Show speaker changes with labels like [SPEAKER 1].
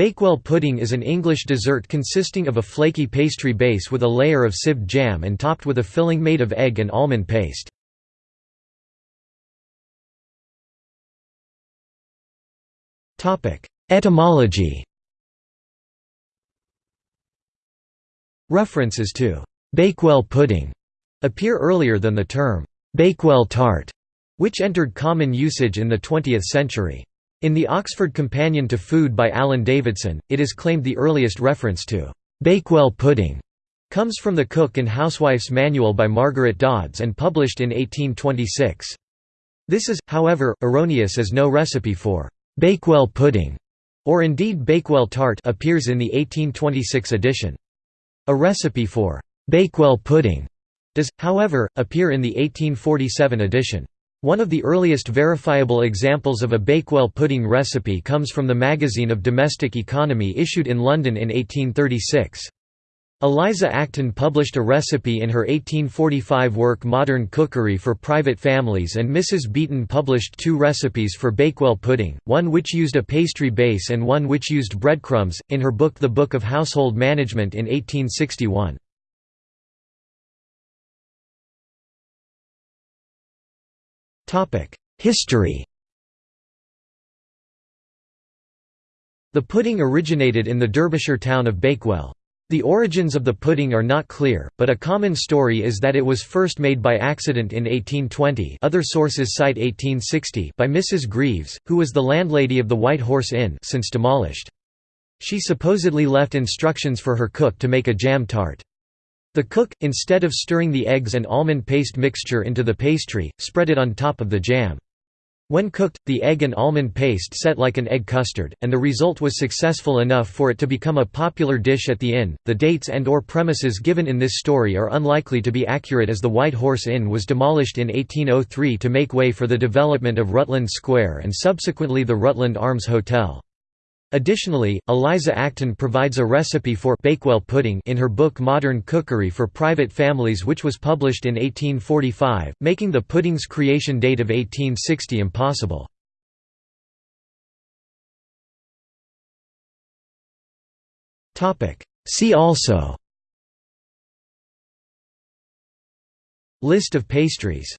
[SPEAKER 1] Bakewell pudding is an English dessert consisting of a flaky pastry base with a layer of sieved jam and topped with a filling made of egg and almond paste. Etymology References to «Bakewell pudding» appear earlier than the term «Bakewell tart», which entered common usage in the 20th century. In the Oxford Companion to Food by Alan Davidson, it is claimed the earliest reference to Bakewell pudding comes from the Cook and Housewife's Manual by Margaret Dods and published in 1826. This is, however, erroneous as no recipe for Bakewell pudding, or indeed Bakewell tart appears in the 1826 edition. A recipe for Bakewell pudding does, however, appear in the 1847 edition. One of the earliest verifiable examples of a Bakewell pudding recipe comes from the Magazine of Domestic Economy issued in London in 1836. Eliza Acton published a recipe in her 1845 work Modern Cookery for Private Families and Mrs. Beeton published two recipes for Bakewell pudding, one which used a pastry base and one which used breadcrumbs, in her book The Book of Household Management in 1861. History The pudding originated in the Derbyshire town of Bakewell. The origins of the pudding are not clear, but a common story is that it was first made by accident in 1820 other sources cite 1860 by Mrs. Greaves, who was the landlady of the White Horse Inn since demolished. She supposedly left instructions for her cook to make a jam tart. The cook, instead of stirring the eggs and almond paste mixture into the pastry, spread it on top of the jam. When cooked, the egg and almond paste set like an egg custard, and the result was successful enough for it to become a popular dish at the inn. The dates and or premises given in this story are unlikely to be accurate as the White Horse Inn was demolished in 1803 to make way for the development of Rutland Square and subsequently the Rutland Arms Hotel. Additionally, Eliza Acton provides a recipe for Bakewell pudding in her book Modern Cookery for Private Families which was published in 1845, making the pudding's creation date of 1860 impossible. See also List of pastries